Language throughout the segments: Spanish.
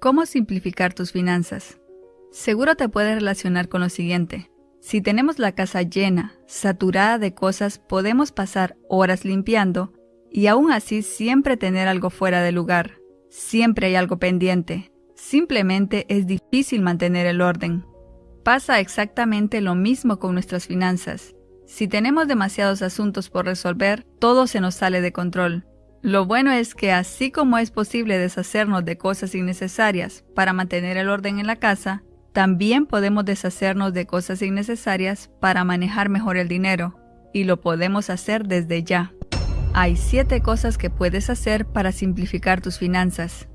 ¿Cómo simplificar tus finanzas? Seguro te puedes relacionar con lo siguiente. Si tenemos la casa llena, saturada de cosas, podemos pasar horas limpiando y aún así siempre tener algo fuera de lugar. Siempre hay algo pendiente. Simplemente es difícil mantener el orden. Pasa exactamente lo mismo con nuestras finanzas. Si tenemos demasiados asuntos por resolver, todo se nos sale de control. Lo bueno es que así como es posible deshacernos de cosas innecesarias para mantener el orden en la casa, también podemos deshacernos de cosas innecesarias para manejar mejor el dinero, y lo podemos hacer desde ya. Hay 7 cosas que puedes hacer para simplificar tus finanzas.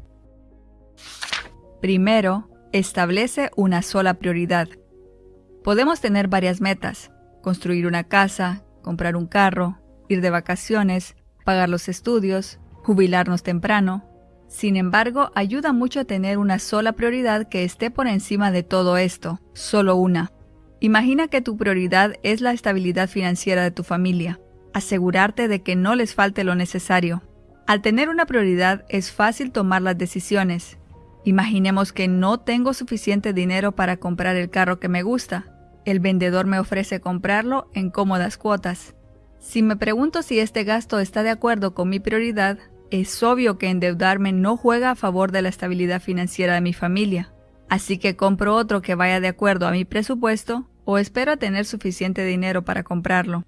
Primero, establece una sola prioridad. Podemos tener varias metas, construir una casa, comprar un carro, ir de vacaciones, pagar los estudios, jubilarnos temprano. Sin embargo, ayuda mucho a tener una sola prioridad que esté por encima de todo esto, solo una. Imagina que tu prioridad es la estabilidad financiera de tu familia, asegurarte de que no les falte lo necesario. Al tener una prioridad es fácil tomar las decisiones. Imaginemos que no tengo suficiente dinero para comprar el carro que me gusta. El vendedor me ofrece comprarlo en cómodas cuotas. Si me pregunto si este gasto está de acuerdo con mi prioridad, es obvio que endeudarme no juega a favor de la estabilidad financiera de mi familia. Así que compro otro que vaya de acuerdo a mi presupuesto o espero a tener suficiente dinero para comprarlo.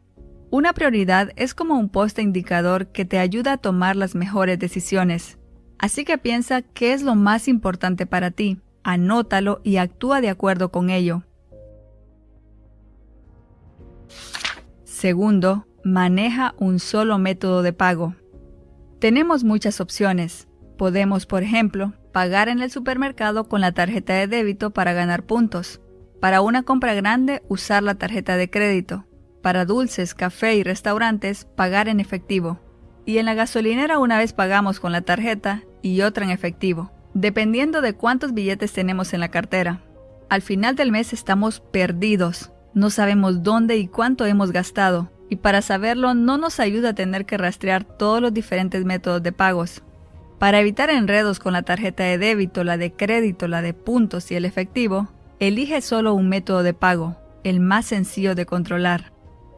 Una prioridad es como un poste indicador que te ayuda a tomar las mejores decisiones. Así que piensa qué es lo más importante para ti, anótalo y actúa de acuerdo con ello. Segundo, maneja un solo método de pago. Tenemos muchas opciones. Podemos, por ejemplo, pagar en el supermercado con la tarjeta de débito para ganar puntos. Para una compra grande, usar la tarjeta de crédito. Para dulces, café y restaurantes, pagar en efectivo. Y en la gasolinera una vez pagamos con la tarjeta y otra en efectivo, dependiendo de cuántos billetes tenemos en la cartera. Al final del mes estamos perdidos. No sabemos dónde y cuánto hemos gastado y para saberlo no nos ayuda a tener que rastrear todos los diferentes métodos de pagos. Para evitar enredos con la tarjeta de débito, la de crédito, la de puntos y el efectivo, elige solo un método de pago, el más sencillo de controlar.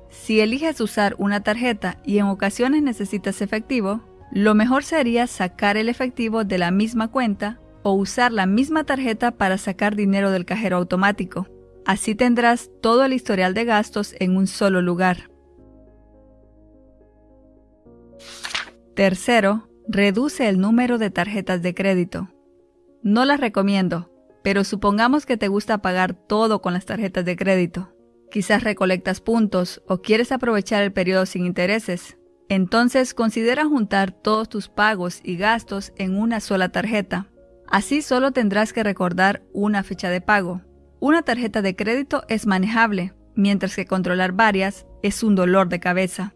Si eliges usar una tarjeta y en ocasiones necesitas efectivo, lo mejor sería sacar el efectivo de la misma cuenta o usar la misma tarjeta para sacar dinero del cajero automático. Así tendrás todo el historial de gastos en un solo lugar. Tercero, reduce el número de tarjetas de crédito. No las recomiendo, pero supongamos que te gusta pagar todo con las tarjetas de crédito. Quizás recolectas puntos o quieres aprovechar el periodo sin intereses. Entonces considera juntar todos tus pagos y gastos en una sola tarjeta. Así solo tendrás que recordar una fecha de pago. Una tarjeta de crédito es manejable, mientras que controlar varias es un dolor de cabeza.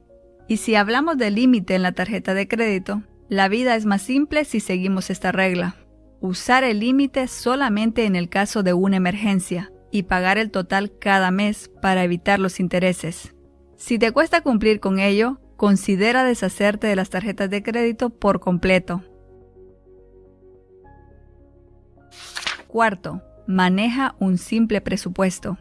Y si hablamos de límite en la tarjeta de crédito, la vida es más simple si seguimos esta regla. Usar el límite solamente en el caso de una emergencia y pagar el total cada mes para evitar los intereses. Si te cuesta cumplir con ello, considera deshacerte de las tarjetas de crédito por completo. Cuarto, maneja un simple presupuesto.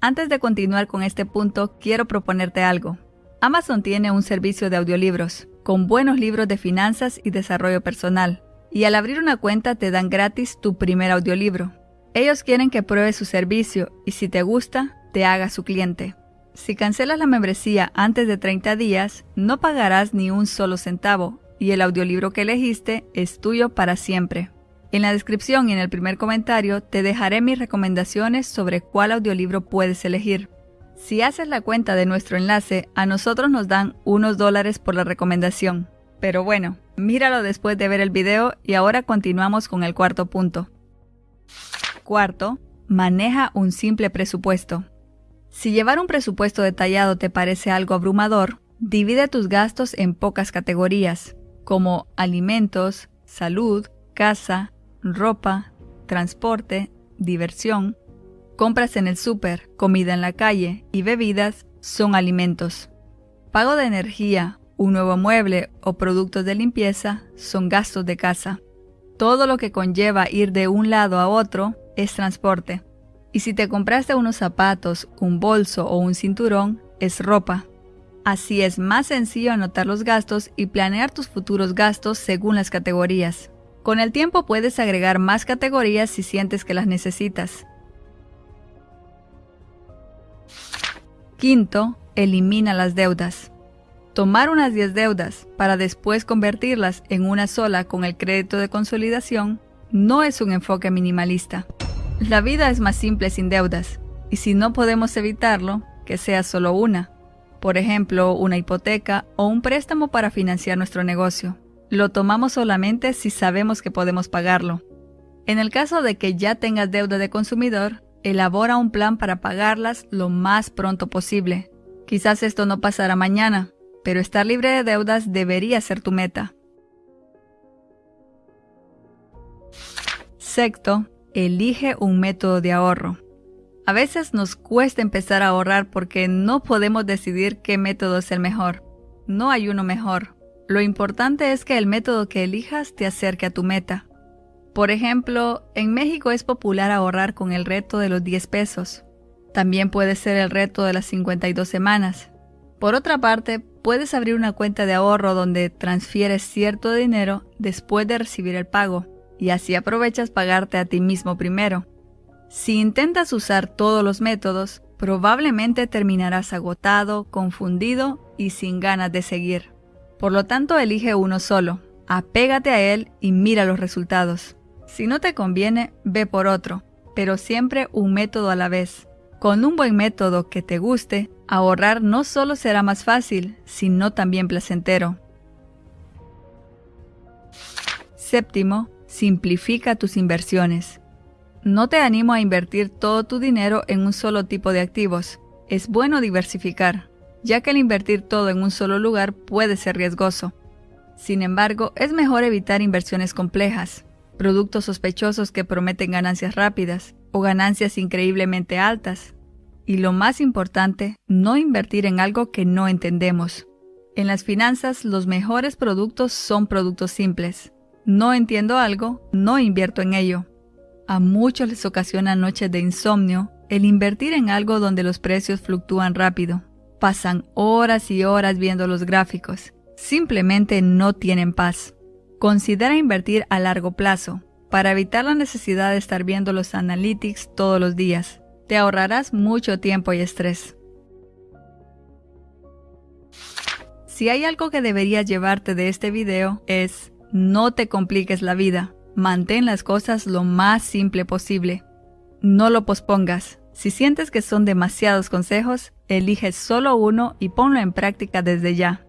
Antes de continuar con este punto, quiero proponerte algo. Amazon tiene un servicio de audiolibros, con buenos libros de finanzas y desarrollo personal, y al abrir una cuenta te dan gratis tu primer audiolibro. Ellos quieren que pruebes su servicio y si te gusta, te hagas su cliente. Si cancelas la membresía antes de 30 días, no pagarás ni un solo centavo y el audiolibro que elegiste es tuyo para siempre. En la descripción y en el primer comentario te dejaré mis recomendaciones sobre cuál audiolibro puedes elegir. Si haces la cuenta de nuestro enlace, a nosotros nos dan unos dólares por la recomendación. Pero bueno, míralo después de ver el video y ahora continuamos con el cuarto punto. Cuarto, maneja un simple presupuesto. Si llevar un presupuesto detallado te parece algo abrumador, divide tus gastos en pocas categorías, como alimentos, salud, casa, ropa, transporte, diversión, Compras en el súper, comida en la calle y bebidas son alimentos. Pago de energía, un nuevo mueble o productos de limpieza son gastos de casa. Todo lo que conlleva ir de un lado a otro es transporte. Y si te compraste unos zapatos, un bolso o un cinturón, es ropa. Así es más sencillo anotar los gastos y planear tus futuros gastos según las categorías. Con el tiempo puedes agregar más categorías si sientes que las necesitas. Quinto, elimina las deudas. Tomar unas 10 deudas para después convertirlas en una sola con el crédito de consolidación no es un enfoque minimalista. La vida es más simple sin deudas, y si no podemos evitarlo, que sea solo una. Por ejemplo, una hipoteca o un préstamo para financiar nuestro negocio. Lo tomamos solamente si sabemos que podemos pagarlo. En el caso de que ya tengas deuda de consumidor, elabora un plan para pagarlas lo más pronto posible. Quizás esto no pasará mañana, pero estar libre de deudas debería ser tu meta. Sexto, elige un método de ahorro. A veces nos cuesta empezar a ahorrar porque no podemos decidir qué método es el mejor. No hay uno mejor. Lo importante es que el método que elijas te acerque a tu meta. Por ejemplo, en México es popular ahorrar con el reto de los 10 pesos. También puede ser el reto de las 52 semanas. Por otra parte, puedes abrir una cuenta de ahorro donde transfieres cierto dinero después de recibir el pago y así aprovechas pagarte a ti mismo primero. Si intentas usar todos los métodos, probablemente terminarás agotado, confundido y sin ganas de seguir. Por lo tanto, elige uno solo, apégate a él y mira los resultados. Si no te conviene, ve por otro, pero siempre un método a la vez. Con un buen método que te guste, ahorrar no solo será más fácil, sino también placentero. Séptimo, simplifica tus inversiones. No te animo a invertir todo tu dinero en un solo tipo de activos. Es bueno diversificar, ya que el invertir todo en un solo lugar puede ser riesgoso. Sin embargo, es mejor evitar inversiones complejas, productos sospechosos que prometen ganancias rápidas o ganancias increíblemente altas, y lo más importante, no invertir en algo que no entendemos. En las finanzas, los mejores productos son productos simples. No entiendo algo, no invierto en ello. A muchos les ocasiona noches de insomnio el invertir en algo donde los precios fluctúan rápido. Pasan horas y horas viendo los gráficos. Simplemente no tienen paz. Considera invertir a largo plazo, para evitar la necesidad de estar viendo los analytics todos los días. Te ahorrarás mucho tiempo y estrés. Si hay algo que deberías llevarte de este video es no te compliques la vida. Mantén las cosas lo más simple posible. No lo pospongas. Si sientes que son demasiados consejos, elige solo uno y ponlo en práctica desde ya.